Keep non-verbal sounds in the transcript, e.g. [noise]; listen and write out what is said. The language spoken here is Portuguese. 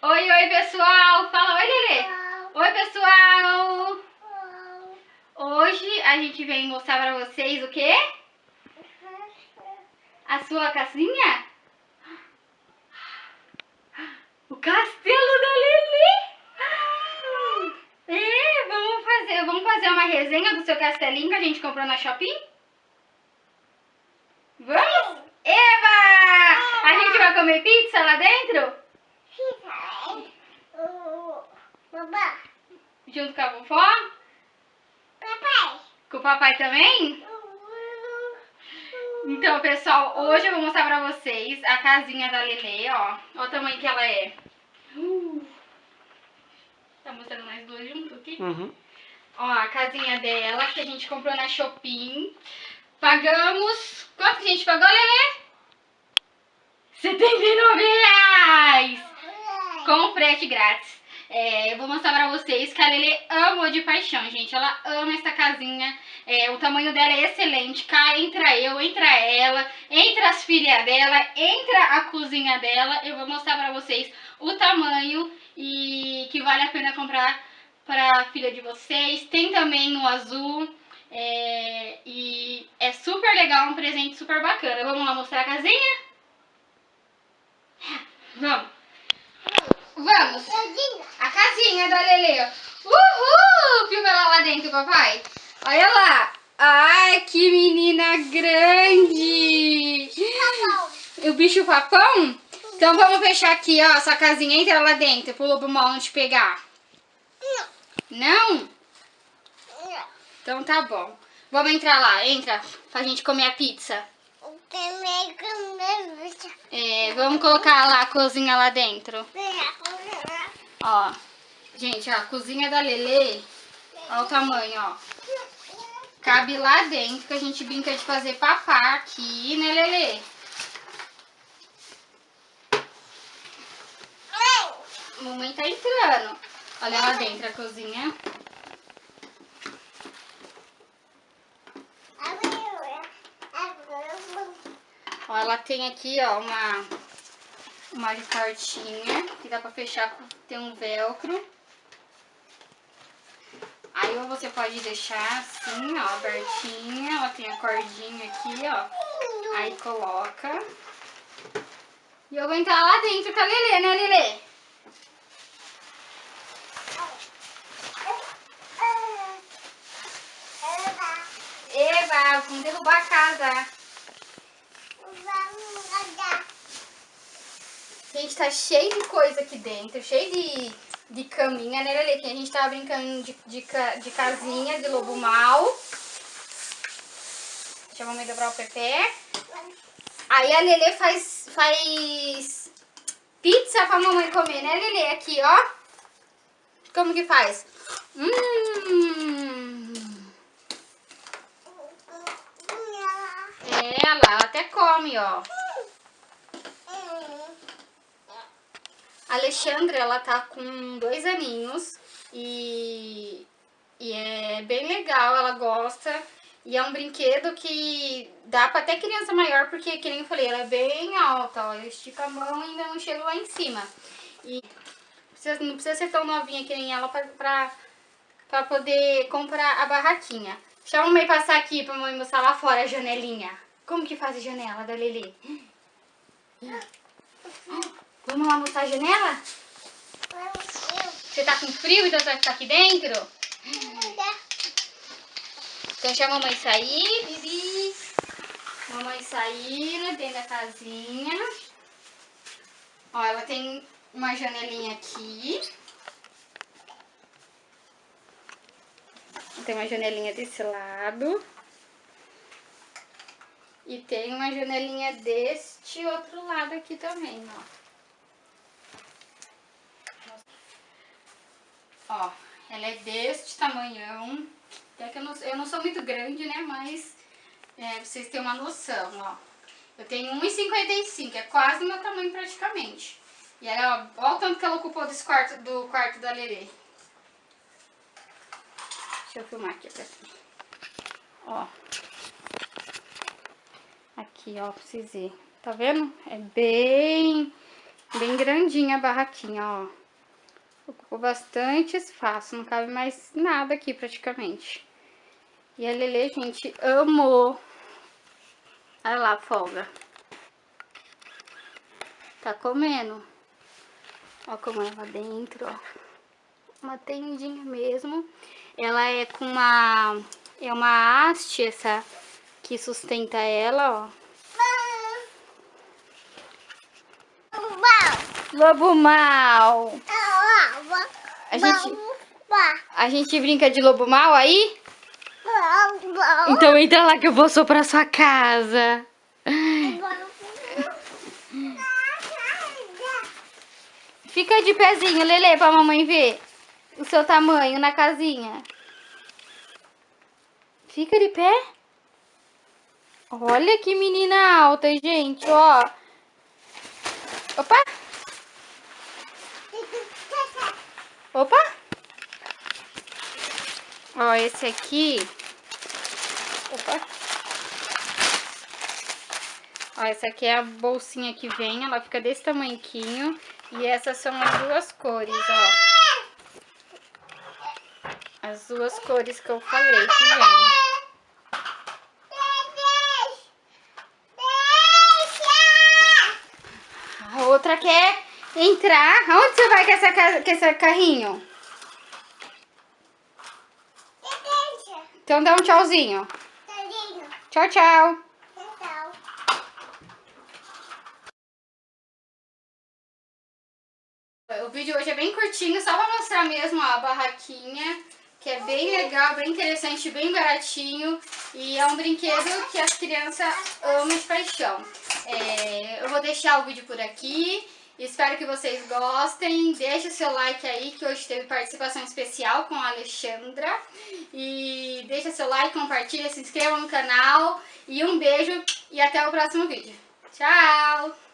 Oi, oi, pessoal! Fala oi, Lelê! Oi, pessoal! Hoje a gente vem mostrar pra vocês o quê? A sua casinha? O castelo da Lelê! É, vamos fazer, vamos fazer uma resenha do seu castelinho que a gente comprou na Shopping? Vamos? Eva! A gente vai comer pizza lá dentro? Babá. Junto com a vovó? Papai. Com o papai também? Então, pessoal, hoje eu vou mostrar pra vocês a casinha da Lele, ó. Olha o tamanho que ela é. Uh. Tá mostrando nós dois juntos aqui? Uhum. Ó, a casinha dela, que a gente comprou na Shopping. Pagamos... Quanto que a gente pagou, Lele? 79 reais! Com frete grátis. É, eu vou mostrar pra vocês que a Lele ama de paixão, gente. Ela ama essa casinha. É, o tamanho dela é excelente. Cá entra eu, entra ela, entra as filhas dela, entra a cozinha dela. Eu vou mostrar pra vocês o tamanho e que vale a pena comprar para a filha de vocês. Tem também no azul. É, e é super legal, um presente super bacana. Vamos lá mostrar a casinha? Vamos. Vamos. A casinha da Lele. Uhul! Filma ela lá dentro, papai. Olha lá. Ai, que menina grande. O bicho papão? Então vamos fechar aqui, ó, essa casinha. Entra lá dentro pro lobo mal não te pegar. Não? Então tá bom. Vamos entrar lá. Entra pra gente comer a pizza. É, vamos colocar lá a cozinha lá dentro. Ó, gente, ó, a cozinha da Lele, ó o tamanho, ó. Cabe lá dentro, que a gente brinca de fazer papá aqui, né, Lele? Mamãe tá entrando. Olha lá dentro a cozinha. Ó, ela tem aqui, ó, uma, uma portinha que dá pra fechar, tem um velcro. Aí você pode deixar assim, ó, abertinha, ela tem a cordinha aqui, ó. Aí coloca. E eu vou entrar lá dentro com a Lelê, né, Lelê? Eva, vamos derrubar a casa. Gente, tá cheio de coisa aqui dentro, cheio de, de caminha, né, Lelê? Que a gente tava brincando de, de, de casinha, de lobo mal. Deixa a mamãe dobrar o pé. Aí a Lelê faz, faz pizza pra mamãe comer, né, Lelê? Aqui, ó. Como que faz? Hum. É, ela até come, ó. A Alexandra, ela tá com dois aninhos e, e é bem legal, ela gosta. E é um brinquedo que dá pra até criança maior, porque, que nem eu falei, ela é bem alta, ó. Estica a mão e ainda não chega lá em cima. E precisa, não precisa ser tão novinha que nem ela pra, pra, pra poder comprar a barraquinha. Deixa a mamãe passar aqui pra mamãe mostrar lá fora a janelinha. Como que faz a janela da Lili? [laughs] Vamos lá mostrar a janela? Você tá com frio, então você vai ficar aqui dentro? Então deixa a mamãe sair, Bibi. Mamãe saindo dentro da casinha. Ó, ela tem uma janelinha aqui. Tem uma janelinha desse lado. E tem uma janelinha deste outro lado aqui também, ó. Ó, ela é deste tamanhão. É que eu não, eu não sou muito grande, né? Mas é, vocês terem uma noção, ó. Eu tenho 1,55, é quase meu tamanho praticamente. E aí, ó, ó o tanto que ela ocupou desse quarto, do quarto da Lerê. Deixa eu filmar aqui pra vocês. Ó. Aqui, ó, pra vocês verem. Tá vendo? É bem Bem grandinha a barraquinha, ó. Ocupou bastante espaço, não cabe mais nada aqui praticamente. E a Lele, gente, amou. Olha lá, folga. Tá comendo. Ó como é lá dentro, ó. Uma tendinha mesmo. Ela é com uma... É uma haste essa que sustenta ela, ó. Lobo mal. A gente, a gente brinca de lobo mal aí? Então entra lá que eu vou soprar sua casa. Fica de pezinho, Lele, pra mamãe ver o seu tamanho na casinha. Fica de pé. Olha que menina alta, gente, ó. Opa! Opa! Ó, esse aqui... Opa! Ó, essa aqui é a bolsinha que vem, ela fica desse tamanquinho. E essas são as duas cores, ó. As duas cores que eu falei que vem. Entrar. Onde você vai com, essa, com esse carrinho? Então dá um tchauzinho. Tchau, tchau. O vídeo hoje é bem curtinho, só pra mostrar mesmo a barraquinha, que é bem legal, bem interessante, bem baratinho. E é um brinquedo que as crianças amam de paixão. É, eu vou deixar o vídeo por aqui. Espero que vocês gostem. Deixe o seu like aí, que hoje teve participação especial com a Alexandra. E deixa seu like, compartilha, se inscreva no canal. E um beijo e até o próximo vídeo. Tchau!